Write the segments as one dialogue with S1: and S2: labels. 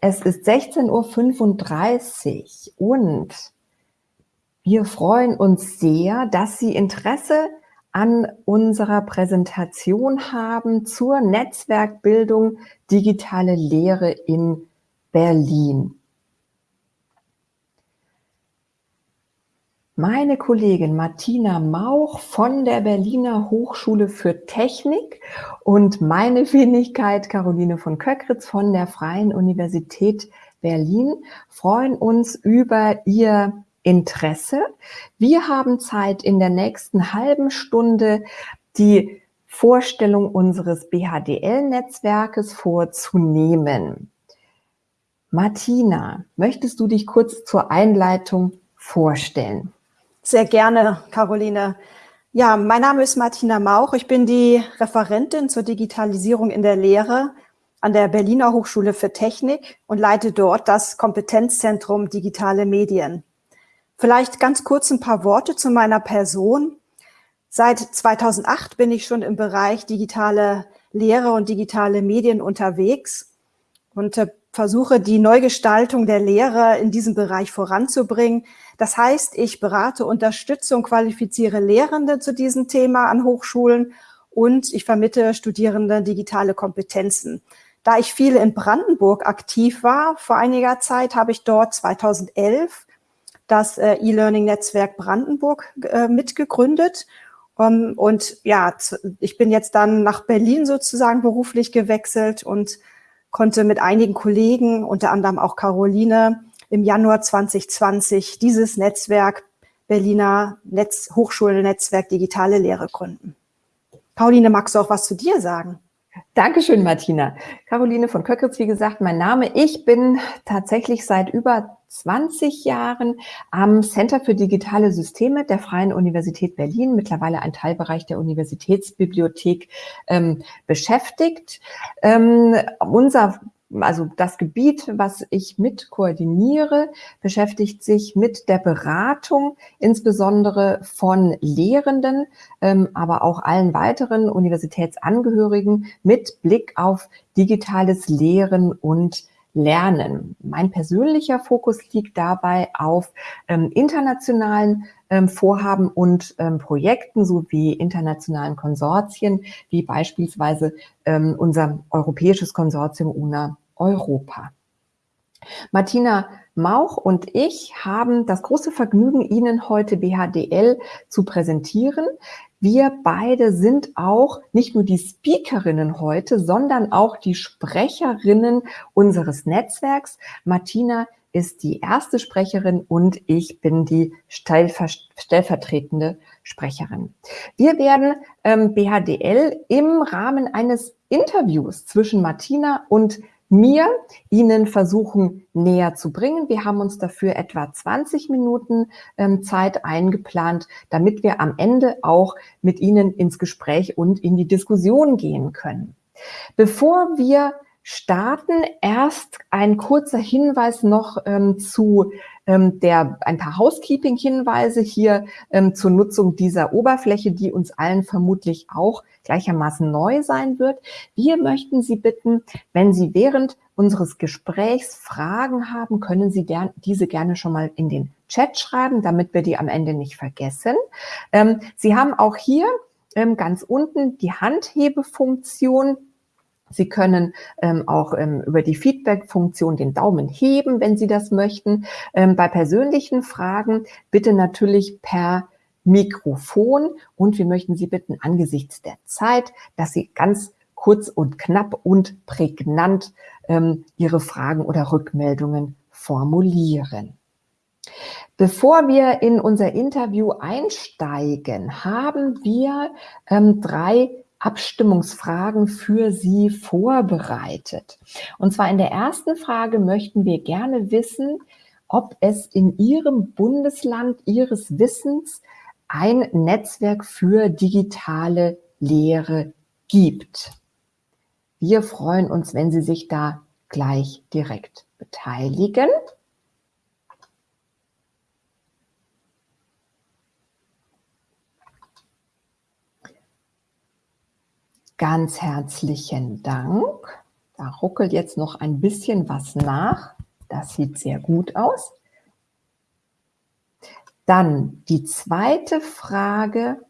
S1: Es ist 16.35 Uhr und wir freuen uns sehr, dass Sie Interesse an unserer Präsentation haben zur Netzwerkbildung Digitale Lehre in Berlin. Meine Kollegin Martina Mauch von der Berliner Hochschule für Technik und meine Wenigkeit Caroline von Köckritz von der Freien Universität Berlin freuen uns über Ihr Interesse. Wir haben Zeit in der nächsten halben Stunde die Vorstellung unseres BHDL-Netzwerkes vorzunehmen. Martina, möchtest du dich kurz zur Einleitung vorstellen?
S2: Sehr gerne, Caroline. Ja, mein Name ist Martina Mauch. Ich bin die Referentin zur Digitalisierung in der Lehre an der Berliner Hochschule für Technik und leite dort das Kompetenzzentrum Digitale Medien. Vielleicht ganz kurz ein paar Worte zu meiner Person. Seit 2008 bin ich schon im Bereich digitale Lehre und digitale Medien unterwegs und äh, versuche die Neugestaltung der Lehre in diesem Bereich voranzubringen. Das heißt, ich berate, unterstütze und qualifiziere Lehrende zu diesem Thema an Hochschulen und ich vermittle Studierende digitale Kompetenzen. Da ich viel in Brandenburg aktiv war, vor einiger Zeit habe ich dort 2011 das äh, E-Learning-Netzwerk Brandenburg äh, mitgegründet. Und ja, ich bin jetzt dann nach Berlin sozusagen beruflich gewechselt und konnte mit einigen Kollegen, unter anderem auch Caroline, im Januar 2020 dieses Netzwerk Berliner Netz Hochschulnetzwerk Digitale Lehre gründen. Caroline, magst du auch was zu dir sagen?
S1: Dankeschön, Martina. Caroline von Köckritz, wie gesagt, mein Name. Ich bin tatsächlich seit über 20 Jahren am Center für digitale Systeme der Freien Universität Berlin, mittlerweile ein Teilbereich der Universitätsbibliothek, ähm, beschäftigt. Ähm, unser also das Gebiet, was ich mit koordiniere, beschäftigt sich mit der Beratung, insbesondere von Lehrenden, ähm, aber auch allen weiteren Universitätsangehörigen mit Blick auf digitales Lehren und Lernen. Mein persönlicher Fokus liegt dabei auf ähm, internationalen ähm, Vorhaben und ähm, Projekten sowie internationalen Konsortien, wie beispielsweise ähm, unser europäisches Konsortium UNA Europa. Martina Mauch und ich haben das große Vergnügen, Ihnen heute BHDL zu präsentieren. Wir beide sind auch nicht nur die Speakerinnen heute, sondern auch die Sprecherinnen unseres Netzwerks. Martina ist die erste Sprecherin und ich bin die stellvertretende Sprecherin. Wir werden ähm, BHDL im Rahmen eines Interviews zwischen Martina und mir Ihnen versuchen näher zu bringen. Wir haben uns dafür etwa 20 Minuten ähm, Zeit eingeplant, damit wir am Ende auch mit Ihnen ins Gespräch und in die Diskussion gehen können. Bevor wir starten, erst ein kurzer Hinweis noch ähm, zu ähm, der, ein paar Housekeeping-Hinweise hier ähm, zur Nutzung dieser Oberfläche, die uns allen vermutlich auch gleichermaßen neu sein wird. Wir möchten Sie bitten, wenn Sie während unseres Gesprächs Fragen haben, können Sie der, diese gerne schon mal in den Chat schreiben, damit wir die am Ende nicht vergessen. Ähm, Sie haben auch hier ähm, ganz unten die Handhebefunktion Sie können ähm, auch ähm, über die Feedback-Funktion den Daumen heben, wenn Sie das möchten. Ähm, bei persönlichen Fragen bitte natürlich per Mikrofon und wir möchten Sie bitten angesichts der Zeit, dass Sie ganz kurz und knapp und prägnant ähm, Ihre Fragen oder Rückmeldungen formulieren. Bevor wir in unser Interview einsteigen, haben wir ähm, drei Abstimmungsfragen für Sie vorbereitet. Und zwar in der ersten Frage möchten wir gerne wissen, ob es in Ihrem Bundesland Ihres Wissens ein Netzwerk für digitale Lehre gibt. Wir freuen uns, wenn Sie sich da gleich direkt beteiligen. Ganz herzlichen Dank. Da ruckelt jetzt noch ein bisschen was nach. Das sieht sehr gut aus. Dann die zweite Frage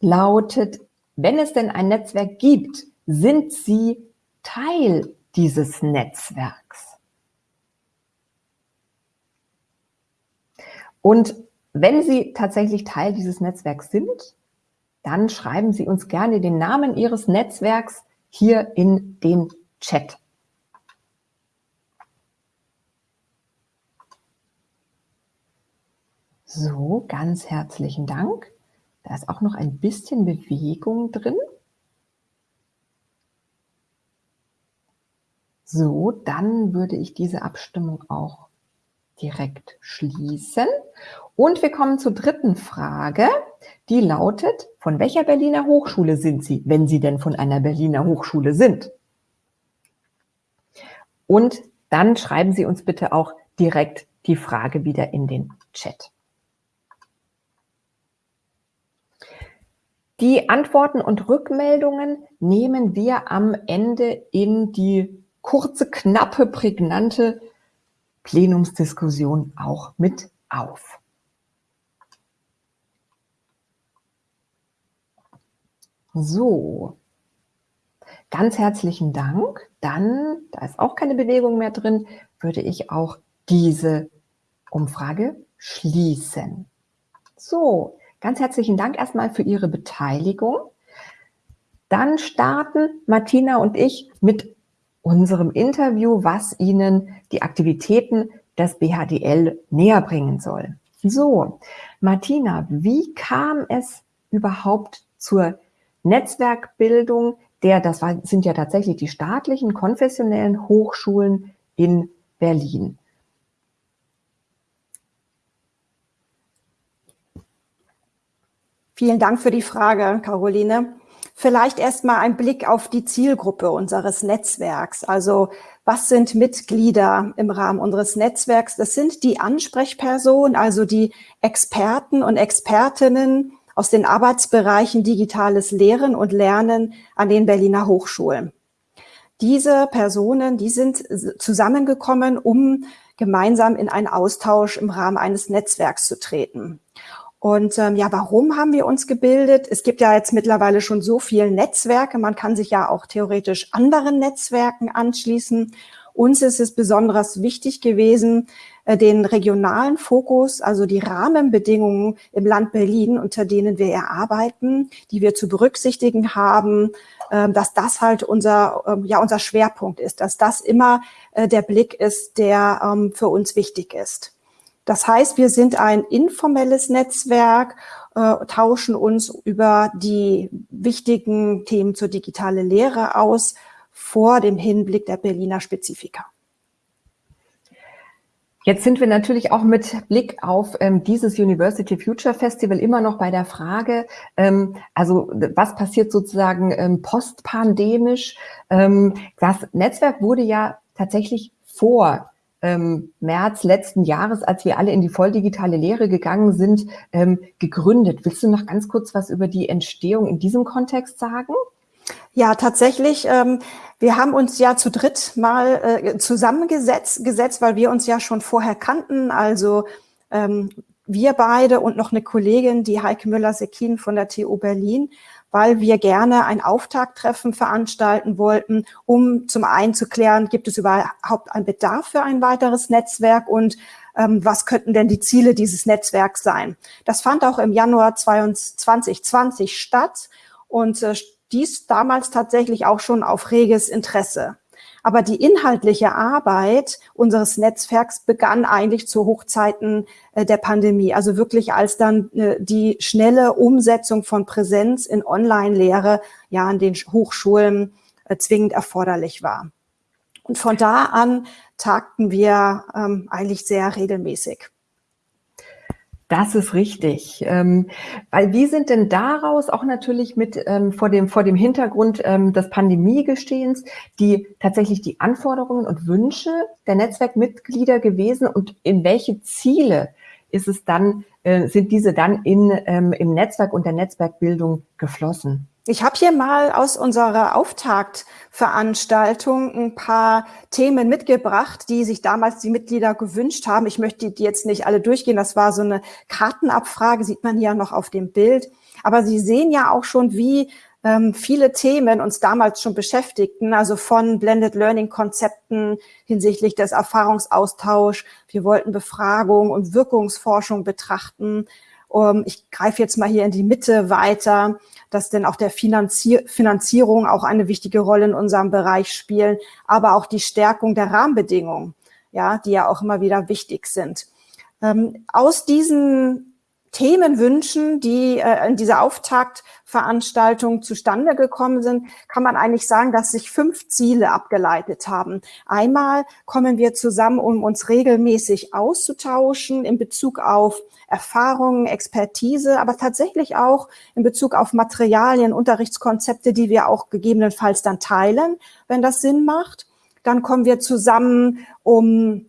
S1: lautet, wenn es denn ein Netzwerk gibt, sind Sie Teil dieses Netzwerks? Und wenn Sie tatsächlich Teil dieses Netzwerks sind, dann schreiben Sie uns gerne den Namen Ihres Netzwerks hier in den Chat. So, ganz herzlichen Dank. Da ist auch noch ein bisschen Bewegung drin. So, dann würde ich diese Abstimmung auch direkt schließen. Und wir kommen zur dritten Frage, die lautet, von welcher Berliner Hochschule sind Sie, wenn Sie denn von einer Berliner Hochschule sind? Und dann schreiben Sie uns bitte auch direkt die Frage wieder in den Chat. Die Antworten und Rückmeldungen nehmen wir am Ende in die kurze, knappe, prägnante Plenumsdiskussion auch mit auf. So, ganz herzlichen Dank. Dann, da ist auch keine Bewegung mehr drin, würde ich auch diese Umfrage schließen. So, ganz herzlichen Dank erstmal für Ihre Beteiligung. Dann starten Martina und ich mit unserem Interview, was Ihnen die Aktivitäten des BHDL näher bringen soll. So, Martina, wie kam es überhaupt zur Netzwerkbildung der, das sind ja tatsächlich die staatlichen, konfessionellen Hochschulen in Berlin?
S2: Vielen Dank für die Frage, Caroline. Vielleicht erstmal ein Blick auf die Zielgruppe unseres Netzwerks. Also was sind Mitglieder im Rahmen unseres Netzwerks? Das sind die Ansprechpersonen, also die Experten und Expertinnen aus den Arbeitsbereichen digitales Lehren und Lernen an den Berliner Hochschulen. Diese Personen, die sind zusammengekommen, um gemeinsam in einen Austausch im Rahmen eines Netzwerks zu treten. Und ähm, ja, warum haben wir uns gebildet? Es gibt ja jetzt mittlerweile schon so viele Netzwerke. Man kann sich ja auch theoretisch anderen Netzwerken anschließen. Uns ist es besonders wichtig gewesen, äh, den regionalen Fokus, also die Rahmenbedingungen im Land Berlin, unter denen wir erarbeiten, die wir zu berücksichtigen haben, äh, dass das halt unser, äh, ja, unser Schwerpunkt ist, dass das immer äh, der Blick ist, der ähm, für uns wichtig ist. Das heißt, wir sind ein informelles Netzwerk, äh, tauschen uns über die wichtigen Themen zur digitalen Lehre aus vor dem Hinblick der Berliner Spezifika.
S1: Jetzt sind wir natürlich auch mit Blick auf ähm, dieses University Future Festival immer noch bei der Frage, ähm, also was passiert sozusagen ähm, postpandemisch? Ähm, das Netzwerk wurde ja tatsächlich vor ähm, März letzten Jahres, als wir alle in die volldigitale Lehre gegangen sind, ähm, gegründet. Willst du noch ganz kurz was über die Entstehung in diesem Kontext sagen?
S2: Ja, tatsächlich. Ähm, wir haben uns ja zu dritt mal äh, zusammengesetzt, gesetzt, weil wir uns ja schon vorher kannten. Also ähm, wir beide und noch eine Kollegin, die Heike Müller-Sekin von der TU Berlin weil wir gerne ein Auftakttreffen veranstalten wollten, um zum einen zu klären, gibt es überhaupt einen Bedarf für ein weiteres Netzwerk und ähm, was könnten denn die Ziele dieses Netzwerks sein. Das fand auch im Januar 2020 statt und äh, dies damals tatsächlich auch schon auf reges Interesse. Aber die inhaltliche Arbeit unseres Netzwerks begann eigentlich zu Hochzeiten äh, der Pandemie. Also wirklich als dann äh, die schnelle Umsetzung von Präsenz in Online-Lehre ja an den Hochschulen äh, zwingend erforderlich war. Und von da an tagten wir ähm, eigentlich sehr regelmäßig.
S1: Das ist richtig. Ähm, weil wie sind denn daraus auch natürlich mit ähm, vor, dem, vor dem Hintergrund ähm, des Pandemiegestehens die tatsächlich die Anforderungen und Wünsche der Netzwerkmitglieder gewesen und in welche Ziele ist es dann, äh, sind diese dann in, ähm, im Netzwerk und der Netzwerkbildung geflossen?
S2: Ich habe hier mal aus unserer Auftaktveranstaltung ein paar Themen mitgebracht, die sich damals die Mitglieder gewünscht haben. Ich möchte die jetzt nicht alle durchgehen. Das war so eine Kartenabfrage, sieht man hier noch auf dem Bild. Aber Sie sehen ja auch schon, wie ähm, viele Themen uns damals schon beschäftigten, also von Blended Learning Konzepten hinsichtlich des Erfahrungsaustauschs. Wir wollten Befragung und Wirkungsforschung betrachten. Um, ich greife jetzt mal hier in die Mitte weiter dass denn auch der Finanzier Finanzierung auch eine wichtige Rolle in unserem Bereich spielen, aber auch die Stärkung der Rahmenbedingungen, ja, die ja auch immer wieder wichtig sind. Ähm, aus diesen Themenwünschen, die äh, in dieser Auftaktveranstaltung zustande gekommen sind, kann man eigentlich sagen, dass sich fünf Ziele abgeleitet haben. Einmal kommen wir zusammen, um uns regelmäßig auszutauschen in Bezug auf Erfahrungen, Expertise, aber tatsächlich auch in Bezug auf Materialien, Unterrichtskonzepte, die wir auch gegebenenfalls dann teilen, wenn das Sinn macht. Dann kommen wir zusammen, um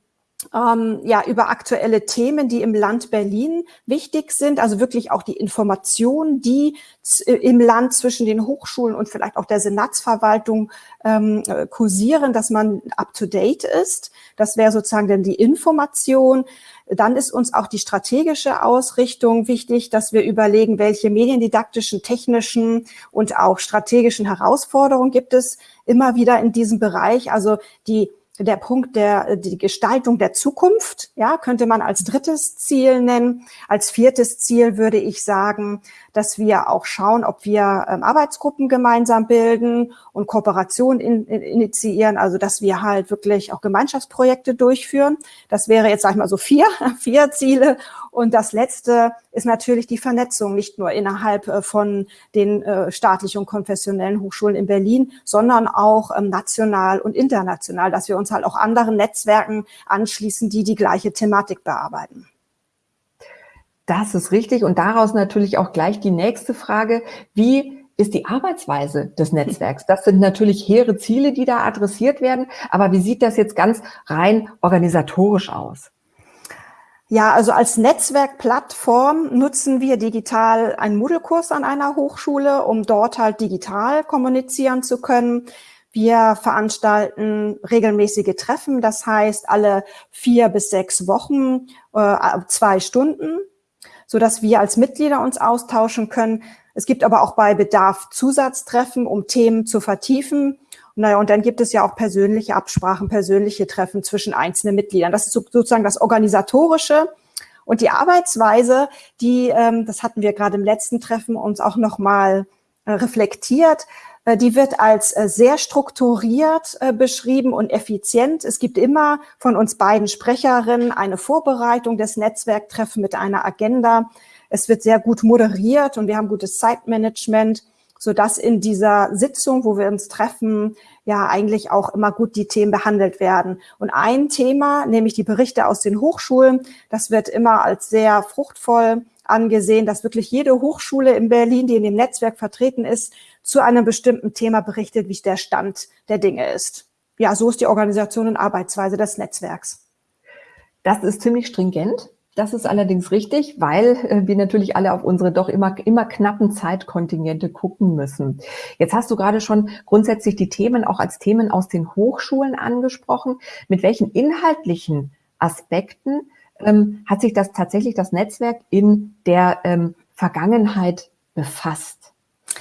S2: ähm, ja, über aktuelle Themen, die im Land Berlin wichtig sind, also wirklich auch die Informationen, die äh, im Land zwischen den Hochschulen und vielleicht auch der Senatsverwaltung ähm, äh, kursieren, dass man up-to-date ist. Das wäre sozusagen dann die Information. Dann ist uns auch die strategische Ausrichtung wichtig, dass wir überlegen, welche mediendidaktischen, technischen und auch strategischen Herausforderungen gibt es immer wieder in diesem Bereich. Also die der Punkt der die Gestaltung der Zukunft, ja, könnte man als drittes Ziel nennen. Als viertes Ziel würde ich sagen, dass wir auch schauen, ob wir ähm, Arbeitsgruppen gemeinsam bilden und Kooperationen in, in, initiieren, also dass wir halt wirklich auch Gemeinschaftsprojekte durchführen. Das wäre jetzt, sag ich mal, so vier, vier Ziele. Und das letzte ist natürlich die Vernetzung, nicht nur innerhalb äh, von den äh, staatlichen und konfessionellen Hochschulen in Berlin, sondern auch ähm, national und international, dass wir uns halt auch anderen Netzwerken anschließen, die die gleiche Thematik bearbeiten.
S1: Das ist richtig. Und daraus natürlich auch gleich die nächste Frage. Wie ist die Arbeitsweise des Netzwerks? Das sind natürlich hehre Ziele, die da adressiert werden. Aber wie sieht das jetzt ganz rein organisatorisch aus?
S2: Ja, also als Netzwerkplattform nutzen wir digital einen Moodle-Kurs an einer Hochschule, um dort halt digital kommunizieren zu können. Wir veranstalten regelmäßige Treffen, das heißt alle vier bis sechs Wochen äh, zwei Stunden, so dass wir als Mitglieder uns austauschen können. Es gibt aber auch bei Bedarf Zusatztreffen, um Themen zu vertiefen. Naja, und dann gibt es ja auch persönliche Absprachen, persönliche Treffen zwischen einzelnen Mitgliedern. Das ist sozusagen das Organisatorische. Und die Arbeitsweise, die, ähm, das hatten wir gerade im letzten Treffen uns auch nochmal äh, reflektiert, äh, die wird als äh, sehr strukturiert beschrieben und effizient. Es gibt immer von uns beiden Sprecherinnen eine Vorbereitung des Netzwerktreffen mit einer Agenda. Es wird sehr gut moderiert und wir haben gutes Zeitmanagement so dass in dieser Sitzung, wo wir uns treffen, ja eigentlich auch immer gut die Themen behandelt werden. Und ein Thema, nämlich die Berichte aus den Hochschulen, das wird immer als sehr fruchtvoll angesehen, dass wirklich jede Hochschule in Berlin, die in dem Netzwerk vertreten ist, zu einem bestimmten Thema berichtet, wie der Stand der Dinge ist. Ja, so ist die Organisation und Arbeitsweise des Netzwerks.
S1: Das ist ziemlich stringent. Das ist allerdings richtig, weil äh, wir natürlich alle auf unsere doch immer, immer knappen Zeitkontingente gucken müssen. Jetzt hast du gerade schon grundsätzlich die Themen auch als Themen aus den Hochschulen angesprochen. Mit welchen inhaltlichen Aspekten ähm, hat sich das tatsächlich das Netzwerk in der ähm, Vergangenheit befasst?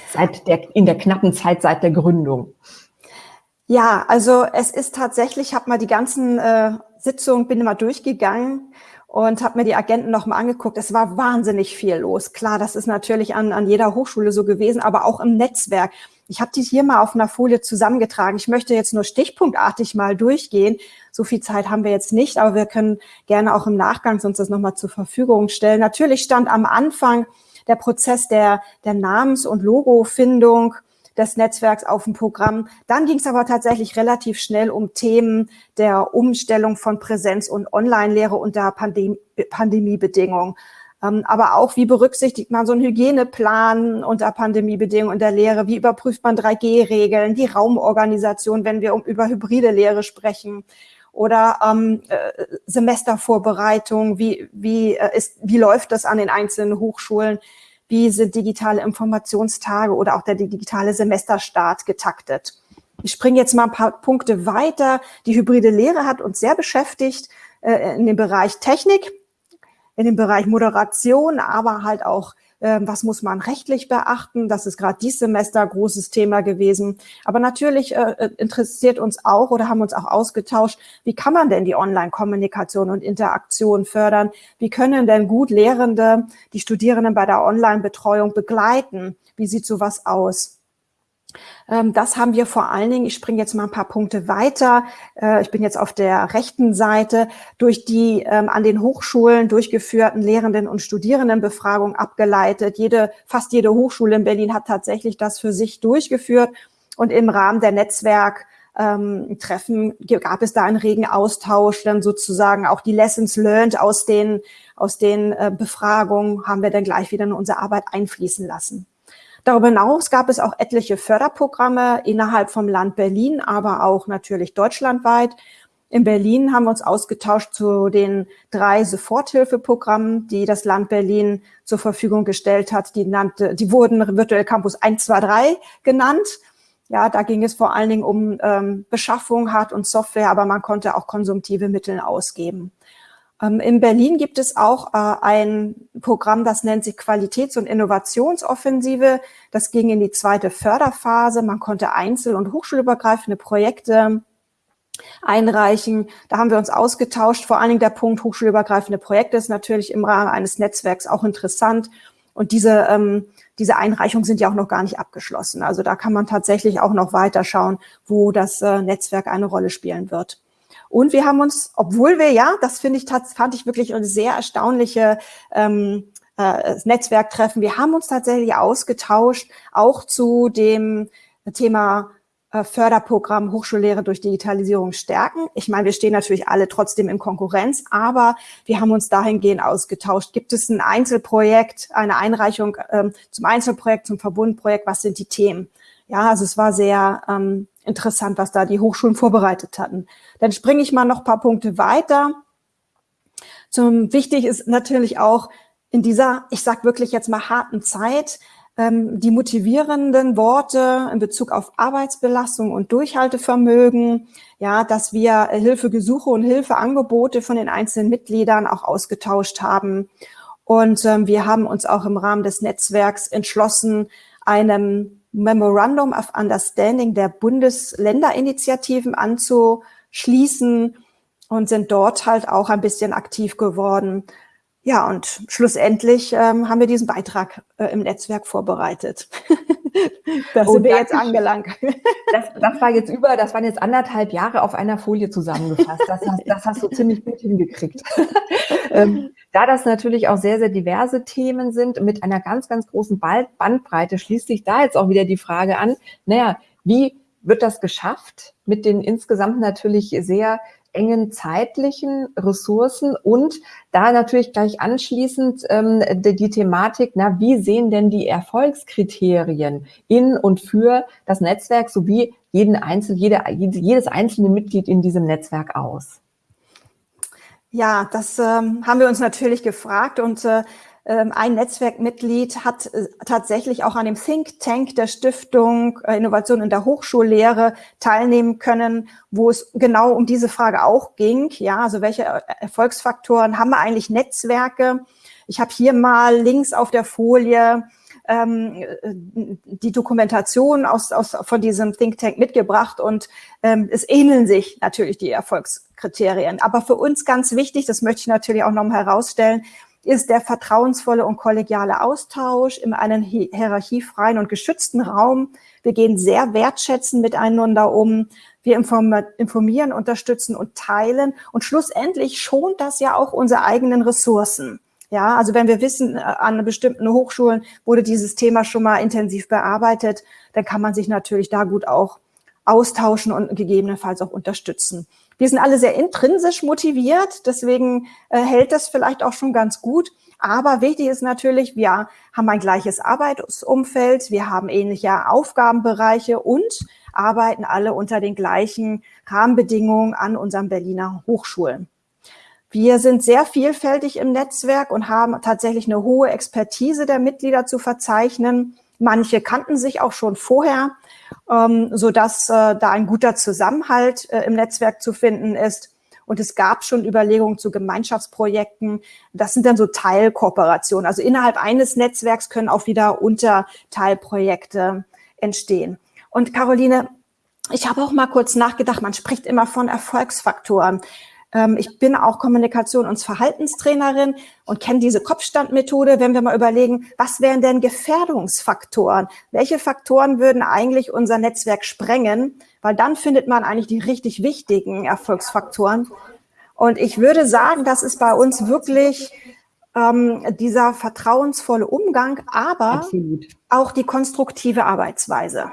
S1: Seit der, in der knappen Zeit seit der Gründung.
S2: Ja, also es ist tatsächlich, ich habe mal die ganzen äh, Sitzungen, bin immer durchgegangen und habe mir die Agenten nochmal angeguckt. Es war wahnsinnig viel los. Klar, das ist natürlich an, an jeder Hochschule so gewesen, aber auch im Netzwerk. Ich habe die hier mal auf einer Folie zusammengetragen. Ich möchte jetzt nur stichpunktartig mal durchgehen. So viel Zeit haben wir jetzt nicht, aber wir können gerne auch im Nachgang uns das nochmal zur Verfügung stellen. Natürlich stand am Anfang der Prozess der, der Namens- und Logofindung des Netzwerks auf dem Programm. Dann ging es aber tatsächlich relativ schnell um Themen der Umstellung von Präsenz- und Online-Lehre unter Pandem Pandemiebedingungen. Ähm, aber auch, wie berücksichtigt man so einen Hygieneplan unter Pandemiebedingungen in der Lehre? Wie überprüft man 3G-Regeln, die Raumorganisation, wenn wir um, über hybride Lehre sprechen? Oder ähm, äh, Semestervorbereitung, wie, wie, äh, ist, wie läuft das an den einzelnen Hochschulen? Wie sind digitale Informationstage oder auch der digitale Semesterstart getaktet. Ich springe jetzt mal ein paar Punkte weiter. Die hybride Lehre hat uns sehr beschäftigt äh, in dem Bereich Technik, in dem Bereich Moderation, aber halt auch was muss man rechtlich beachten. Das ist gerade dieses Semester großes Thema gewesen. Aber natürlich äh, äh, interessiert uns auch oder haben uns auch ausgetauscht, wie kann man denn die Online-Kommunikation und Interaktion fördern? Wie können denn gut Lehrende die Studierenden bei der Online-Betreuung begleiten? Wie sieht sowas aus? Ähm, das haben wir vor allen Dingen, ich springe jetzt mal ein paar Punkte weiter, äh, ich bin jetzt auf der rechten Seite, durch die ähm, an den Hochschulen durchgeführten Lehrenden- und Studierendenbefragung abgeleitet. Jede, fast jede Hochschule in Berlin hat tatsächlich das für sich durchgeführt und im Rahmen der Netzwerk ähm, Treffen gab es da einen regen Austausch, dann sozusagen auch die Lessons learned aus den, aus den äh, Befragungen haben wir dann gleich wieder in unsere Arbeit einfließen lassen. Darüber hinaus gab es auch etliche Förderprogramme innerhalb vom Land Berlin, aber auch natürlich deutschlandweit. In Berlin haben wir uns ausgetauscht zu den drei Soforthilfeprogrammen, die das Land Berlin zur Verfügung gestellt hat. Die, nannte, die wurden Virtual Campus 1, 2, 3 genannt. Ja, da ging es vor allen Dingen um ähm, Beschaffung, Hard- und Software, aber man konnte auch konsumtive Mittel ausgeben. Ähm, in Berlin gibt es auch äh, ein Programm, das nennt sich Qualitäts- und Innovationsoffensive. Das ging in die zweite Förderphase. Man konnte einzel- und hochschulübergreifende Projekte einreichen. Da haben wir uns ausgetauscht. Vor allen Dingen der Punkt hochschulübergreifende Projekte ist natürlich im Rahmen eines Netzwerks auch interessant. Und diese, ähm, diese Einreichungen sind ja auch noch gar nicht abgeschlossen. Also da kann man tatsächlich auch noch weiter schauen, wo das äh, Netzwerk eine Rolle spielen wird. Und wir haben uns, obwohl wir ja, das finde ich, fand ich wirklich eine sehr erstaunliche ähm, äh, Netzwerktreffen, wir haben uns tatsächlich ausgetauscht, auch zu dem Thema äh, Förderprogramm Hochschullehre durch Digitalisierung stärken. Ich meine, wir stehen natürlich alle trotzdem in Konkurrenz, aber wir haben uns dahingehend ausgetauscht. Gibt es ein Einzelprojekt, eine Einreichung ähm, zum Einzelprojekt, zum Verbundprojekt? Was sind die Themen? Ja, also es war sehr ähm, interessant, was da die Hochschulen vorbereitet hatten. Dann springe ich mal noch ein paar Punkte weiter. Zum wichtig ist natürlich auch in dieser, ich sag wirklich jetzt mal harten Zeit, ähm, die motivierenden Worte in Bezug auf Arbeitsbelastung und Durchhaltevermögen, ja, dass wir Hilfegesuche und Hilfeangebote von den einzelnen Mitgliedern auch ausgetauscht haben. Und ähm, wir haben uns auch im Rahmen des Netzwerks entschlossen, einem Memorandum of Understanding der Bundesländerinitiativen anzuschließen und sind dort halt auch ein bisschen aktiv geworden. Ja, und schlussendlich ähm, haben wir diesen Beitrag äh, im Netzwerk vorbereitet.
S1: da sind wir jetzt angelangt. Das, das, war jetzt über, das waren jetzt anderthalb Jahre auf einer Folie zusammengefasst. Das hast, das hast du ziemlich gut hingekriegt. ähm, da das natürlich auch sehr, sehr diverse Themen sind, mit einer ganz, ganz großen Bandbreite, schließt sich da jetzt auch wieder die Frage an, naja, wie wird das geschafft mit den insgesamt natürlich sehr engen zeitlichen Ressourcen und da natürlich gleich anschließend ähm, die, die Thematik, na, wie sehen denn die Erfolgskriterien in und für das Netzwerk sowie jeden Einzel, jede, jedes einzelne Mitglied in diesem Netzwerk aus?
S2: Ja, das ähm, haben wir uns natürlich gefragt und äh, ein Netzwerkmitglied hat äh, tatsächlich auch an dem Think Tank der Stiftung äh, Innovation in der Hochschullehre teilnehmen können, wo es genau um diese Frage auch ging. Ja, also welche Erfolgsfaktoren haben wir eigentlich Netzwerke? Ich habe hier mal links auf der Folie ähm, die Dokumentation aus, aus, von diesem Think Tank mitgebracht und ähm, es ähneln sich natürlich die Erfolgskriterien. Aber für uns ganz wichtig, das möchte ich natürlich auch nochmal herausstellen, ist der vertrauensvolle und kollegiale Austausch in einem hierarchiefreien und geschützten Raum. Wir gehen sehr wertschätzend miteinander um. Wir informieren, unterstützen und teilen. Und schlussendlich schont das ja auch unsere eigenen Ressourcen. Ja, also wenn wir wissen, äh, an bestimmten Hochschulen wurde dieses Thema schon mal intensiv bearbeitet, dann kann man sich natürlich da gut auch austauschen und gegebenenfalls auch unterstützen. Wir sind alle sehr intrinsisch motiviert, deswegen äh, hält das vielleicht auch schon ganz gut. Aber wichtig ist natürlich, wir haben ein gleiches Arbeitsumfeld, wir haben ähnliche Aufgabenbereiche und arbeiten alle unter den gleichen Rahmenbedingungen an unseren Berliner Hochschulen. Wir sind sehr vielfältig im Netzwerk und haben tatsächlich eine hohe Expertise der Mitglieder zu verzeichnen. Manche kannten sich auch schon vorher, ähm, so dass äh, da ein guter Zusammenhalt äh, im Netzwerk zu finden ist. Und es gab schon Überlegungen zu Gemeinschaftsprojekten. Das sind dann so Teilkooperationen. Also innerhalb eines Netzwerks können auch wieder Unterteilprojekte entstehen. Und Caroline, ich habe auch mal kurz nachgedacht, man spricht immer von Erfolgsfaktoren. Ähm, ich bin auch Kommunikation- und Verhaltenstrainerin und kenne diese Kopfstandmethode. Wenn wir mal überlegen, was wären denn Gefährdungsfaktoren? Welche Faktoren würden eigentlich unser Netzwerk sprengen? Weil dann findet man eigentlich die richtig wichtigen Erfolgsfaktoren. Und ich würde sagen, das ist bei uns wirklich ähm, dieser vertrauensvolle Umgang, aber Absolut. auch die konstruktive Arbeitsweise.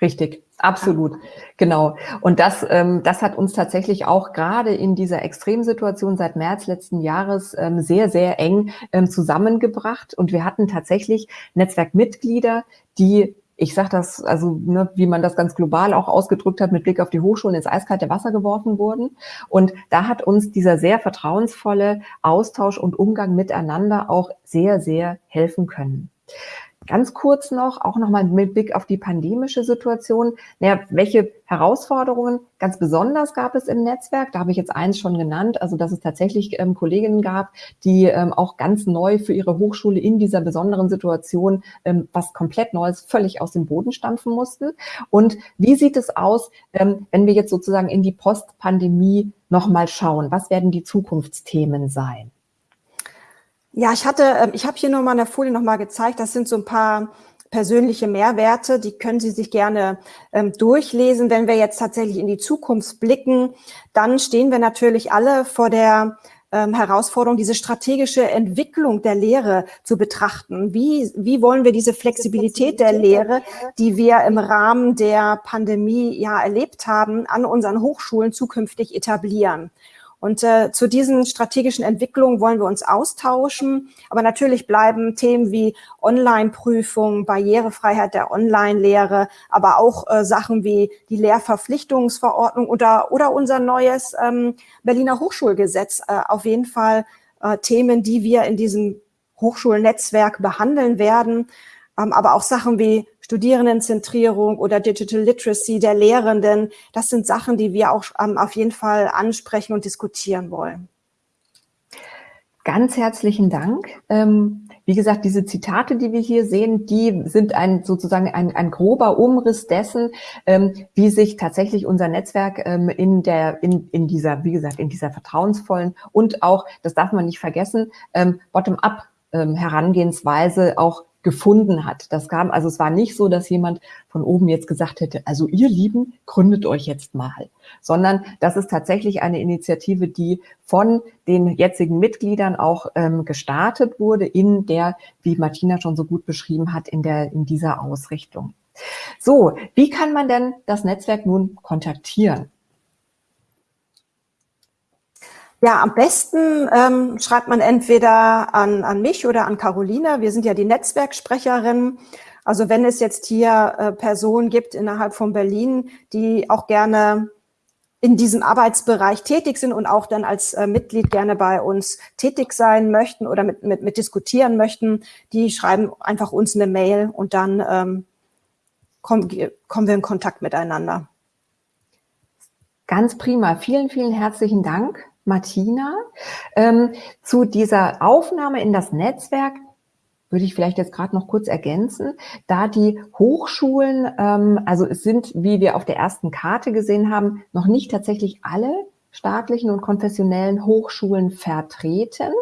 S1: Richtig, absolut, genau. Und das, ähm, das hat uns tatsächlich auch gerade in dieser Extremsituation seit März letzten Jahres ähm, sehr, sehr eng ähm, zusammengebracht. Und wir hatten tatsächlich Netzwerkmitglieder, die ich sage das, also ne, wie man das ganz global auch ausgedrückt hat, mit Blick auf die Hochschulen ins eiskalte Wasser geworfen wurden. Und da hat uns dieser sehr vertrauensvolle Austausch und Umgang miteinander auch sehr, sehr helfen können. Ganz kurz noch, auch nochmal mit Blick auf die pandemische Situation. Naja, welche Herausforderungen ganz besonders gab es im Netzwerk? Da habe ich jetzt eins schon genannt, also dass es tatsächlich ähm, Kolleginnen gab, die ähm, auch ganz neu für ihre Hochschule in dieser besonderen Situation ähm, was komplett Neues völlig aus dem Boden stampfen mussten. Und wie sieht es aus, ähm, wenn wir jetzt sozusagen in die Postpandemie nochmal schauen? Was werden die Zukunftsthemen sein?
S2: Ja, ich hatte, ähm, ich habe hier nur mal eine Folie noch mal gezeigt. Das sind so ein paar persönliche Mehrwerte, die können Sie sich gerne ähm, durchlesen. Wenn wir jetzt tatsächlich in die Zukunft blicken, dann stehen wir natürlich alle vor der ähm, Herausforderung, diese strategische Entwicklung der Lehre zu betrachten. Wie, wie wollen wir diese Flexibilität der Lehre, die wir im Rahmen der Pandemie ja erlebt haben, an unseren Hochschulen zukünftig etablieren? Und äh, zu diesen strategischen Entwicklungen wollen wir uns austauschen. Aber natürlich bleiben Themen wie Online-Prüfung, Barrierefreiheit der Online-Lehre, aber auch äh, Sachen wie die Lehrverpflichtungsverordnung oder, oder unser neues ähm, Berliner Hochschulgesetz äh, auf jeden Fall äh, Themen, die wir in diesem Hochschulnetzwerk behandeln werden. Ähm, aber auch Sachen wie Studierendenzentrierung oder Digital Literacy der Lehrenden. Das sind Sachen, die wir auch ähm, auf jeden Fall ansprechen und diskutieren wollen.
S1: Ganz herzlichen Dank. Ähm, wie gesagt, diese Zitate, die wir hier sehen, die sind ein sozusagen ein, ein grober Umriss dessen, ähm, wie sich tatsächlich unser Netzwerk ähm, in der in, in dieser, wie gesagt, in dieser vertrauensvollen und auch, das darf man nicht vergessen, ähm, bottom-up ähm, Herangehensweise auch gefunden hat. Das kam, also es war nicht so, dass jemand von oben jetzt gesagt hätte, also ihr Lieben, gründet euch jetzt mal, sondern das ist tatsächlich eine Initiative, die von den jetzigen Mitgliedern auch ähm, gestartet wurde in der, wie Martina schon so gut beschrieben hat, in der, in dieser Ausrichtung. So, wie kann man denn das Netzwerk nun kontaktieren?
S2: Ja, am besten ähm, schreibt man entweder an, an mich oder an Carolina. Wir sind ja die Netzwerksprecherin. Also wenn es jetzt hier äh, Personen gibt innerhalb von Berlin, die auch gerne in diesem Arbeitsbereich tätig sind und auch dann als äh, Mitglied gerne bei uns tätig sein möchten oder mit, mit, mit diskutieren möchten, die schreiben einfach uns eine Mail und dann ähm, kommen, kommen wir in Kontakt miteinander.
S1: Ganz prima. Vielen, vielen herzlichen Dank Martina. Ähm, zu dieser Aufnahme in das Netzwerk würde ich vielleicht jetzt gerade noch kurz ergänzen, da die Hochschulen, ähm, also es sind, wie wir auf der ersten Karte gesehen haben, noch nicht tatsächlich alle staatlichen und konfessionellen Hochschulen vertreten.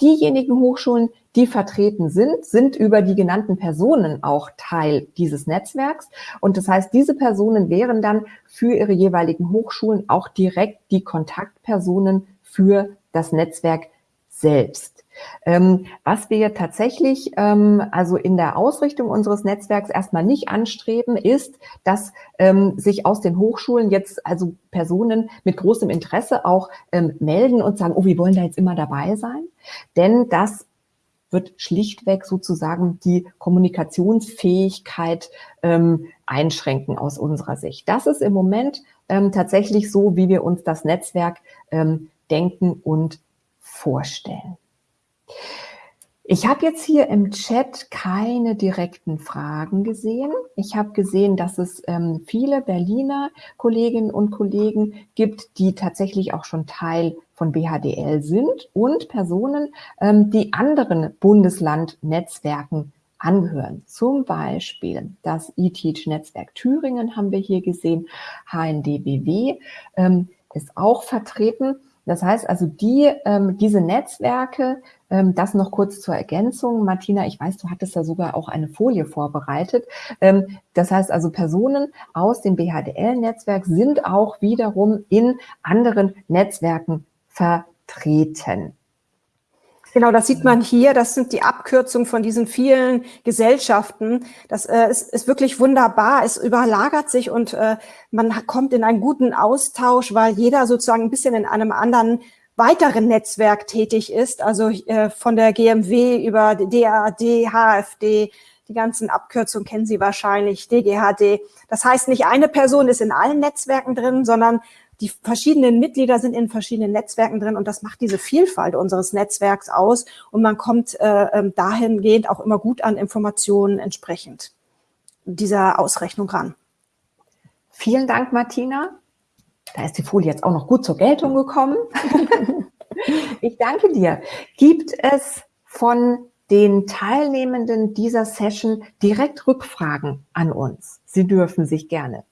S1: Diejenigen Hochschulen, die vertreten sind, sind über die genannten Personen auch Teil dieses Netzwerks. Und das heißt, diese Personen wären dann für ihre jeweiligen Hochschulen auch direkt die Kontaktpersonen für das Netzwerk selbst. Ähm, was wir tatsächlich ähm, also in der Ausrichtung unseres Netzwerks erstmal nicht anstreben, ist, dass ähm, sich aus den Hochschulen jetzt also Personen mit großem Interesse auch ähm, melden und sagen, oh, wir wollen da jetzt immer dabei sein. Denn das wird schlichtweg sozusagen die Kommunikationsfähigkeit ähm, einschränken aus unserer Sicht. Das ist im Moment ähm, tatsächlich so, wie wir uns das Netzwerk ähm, denken und vorstellen. Ich habe jetzt hier im Chat keine direkten Fragen gesehen. Ich habe gesehen, dass es ähm, viele Berliner Kolleginnen und Kollegen gibt, die tatsächlich auch schon Teil von BHDL sind und Personen, ähm, die anderen Bundeslandnetzwerken angehören. Zum Beispiel das eTeach-Netzwerk Thüringen haben wir hier gesehen, HNDBW ähm, ist auch vertreten. Das heißt also, die, ähm, diese Netzwerke, ähm, das noch kurz zur Ergänzung. Martina, ich weiß, du hattest da sogar auch eine Folie vorbereitet. Ähm, das heißt also, Personen aus dem BHDL-Netzwerk sind auch wiederum in anderen Netzwerken vertreten.
S2: Genau, das sieht man hier. Das sind die Abkürzungen von diesen vielen Gesellschaften. Das äh, ist, ist wirklich wunderbar. Es überlagert sich und äh, man kommt in einen guten Austausch, weil jeder sozusagen ein bisschen in einem anderen weiteren Netzwerk tätig ist. Also äh, von der GMW über DAD, HFD, die ganzen Abkürzungen kennen Sie wahrscheinlich, DGHD. Das heißt, nicht eine Person ist in allen Netzwerken drin, sondern die verschiedenen Mitglieder sind in verschiedenen Netzwerken drin und das macht diese Vielfalt unseres Netzwerks aus und man kommt äh, ähm, dahingehend auch immer gut an Informationen entsprechend dieser Ausrechnung ran.
S1: Vielen Dank, Martina. Da ist die Folie jetzt auch noch gut zur Geltung gekommen. ich danke dir. Gibt es von den Teilnehmenden dieser Session direkt Rückfragen an uns? Sie dürfen sich gerne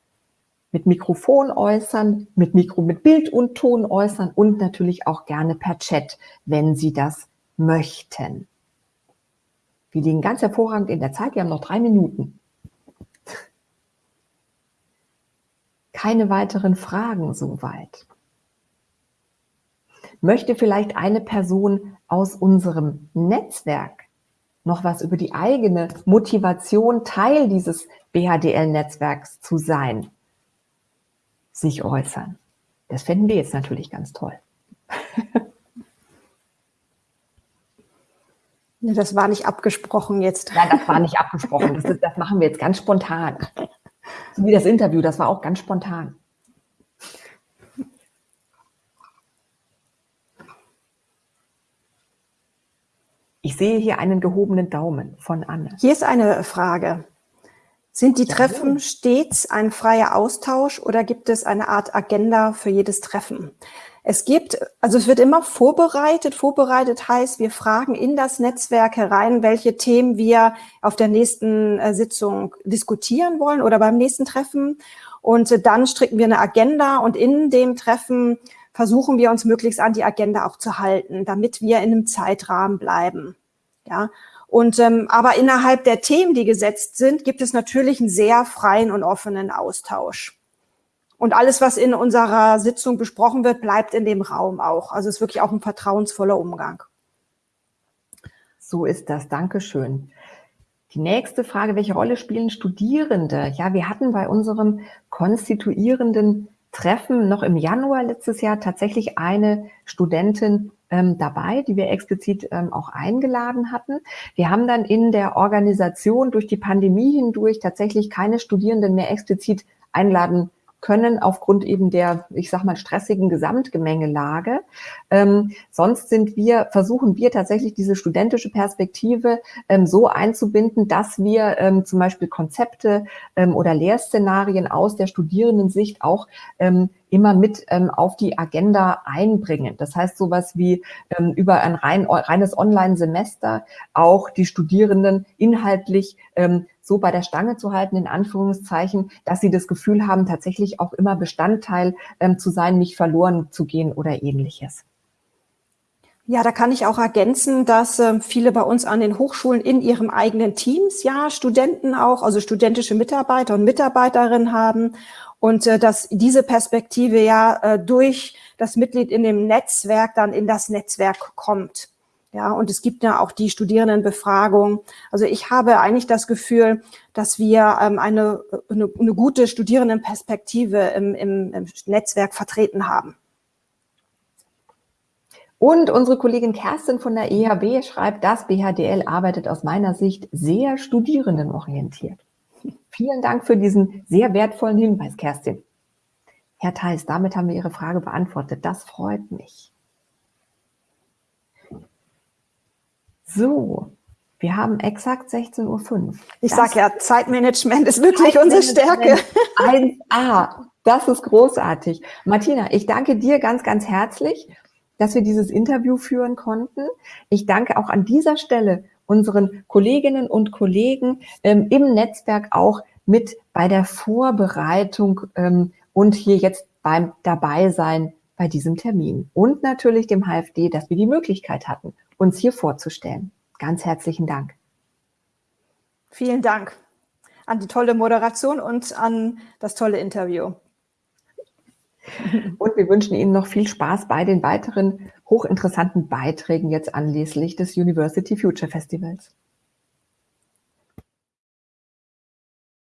S1: mit Mikrofon äußern, mit Mikro, mit Bild und Ton äußern und natürlich auch gerne per Chat, wenn Sie das möchten. Wir liegen ganz hervorragend in der Zeit. Wir haben noch drei Minuten. Keine weiteren Fragen soweit. Möchte vielleicht eine Person aus unserem Netzwerk noch was über die eigene Motivation, Teil dieses BHDL-Netzwerks zu sein? Sich äußern. Das fänden wir jetzt natürlich ganz toll.
S2: das war nicht abgesprochen jetzt.
S1: Nein, das war nicht abgesprochen. Das, ist, das machen wir jetzt ganz spontan. So wie das Interview, das war auch ganz spontan. Ich sehe hier einen gehobenen Daumen von Anne.
S2: Hier ist eine Frage. Sind die Treffen stets ein freier Austausch oder gibt es eine Art Agenda für jedes Treffen? Es gibt, also es wird immer vorbereitet. Vorbereitet heißt, wir fragen in das Netzwerk herein, welche Themen wir auf der nächsten äh, Sitzung diskutieren wollen oder beim nächsten Treffen. Und äh, dann stricken wir eine Agenda und in dem Treffen versuchen wir uns möglichst an die Agenda auch zu halten, damit wir in einem Zeitrahmen bleiben. Ja, und ähm, aber innerhalb der Themen, die gesetzt sind, gibt es natürlich einen sehr freien und offenen Austausch. Und alles, was in unserer Sitzung besprochen wird, bleibt in dem Raum auch. Also es ist wirklich auch ein vertrauensvoller Umgang.
S1: So ist das. Dankeschön. Die nächste Frage, welche Rolle spielen Studierende? Ja, wir hatten bei unserem konstituierenden Treffen noch im Januar letztes Jahr tatsächlich eine Studentin ähm, dabei, die wir explizit ähm, auch eingeladen hatten. Wir haben dann in der Organisation durch die Pandemie hindurch tatsächlich keine Studierenden mehr explizit einladen können aufgrund eben der, ich sag mal, stressigen Gesamtgemengelage. Ähm, sonst sind wir, versuchen wir tatsächlich diese studentische Perspektive ähm, so einzubinden, dass wir ähm, zum Beispiel Konzepte ähm, oder Lehrszenarien aus der Studierendensicht auch ähm, immer mit ähm, auf die Agenda einbringen. Das heißt, sowas wie ähm, über ein rein, reines Online-Semester auch die Studierenden inhaltlich ähm, so bei der Stange zu halten, in Anführungszeichen, dass sie das Gefühl haben, tatsächlich auch immer Bestandteil ähm, zu sein, nicht verloren zu gehen oder ähnliches.
S2: Ja, da kann ich auch ergänzen, dass äh, viele bei uns an den Hochschulen in ihrem eigenen Teams ja Studenten auch, also studentische Mitarbeiter und Mitarbeiterinnen haben und äh, dass diese Perspektive ja äh, durch das Mitglied in dem Netzwerk dann in das Netzwerk kommt. Ja, und es gibt ja auch die Studierendenbefragung. Also ich habe eigentlich das Gefühl, dass wir ähm, eine, eine, eine gute Studierendenperspektive im, im, im Netzwerk vertreten haben.
S1: Und unsere Kollegin Kerstin von der EHB schreibt, das BHDL arbeitet aus meiner Sicht sehr studierendenorientiert. Vielen Dank für diesen sehr wertvollen Hinweis, Kerstin. Herr Theis, damit haben wir Ihre Frage beantwortet. Das freut mich. So, wir haben exakt 16.05 Uhr.
S2: Ich sage ja, Zeitmanagement ist wirklich unsere Stärke.
S1: 1a, das ist großartig. Martina, ich danke dir ganz, ganz herzlich, dass wir dieses Interview führen konnten. Ich danke auch an dieser Stelle unseren Kolleginnen und Kollegen ähm, im Netzwerk auch mit bei der Vorbereitung ähm, und hier jetzt beim Dabeisein bei diesem Termin. Und natürlich dem HFD, dass wir die Möglichkeit hatten, uns hier vorzustellen. Ganz herzlichen Dank.
S2: Vielen Dank an die tolle Moderation und an das tolle Interview.
S1: Und wir wünschen Ihnen noch viel Spaß bei den weiteren hochinteressanten Beiträgen jetzt anlässlich des University Future Festivals.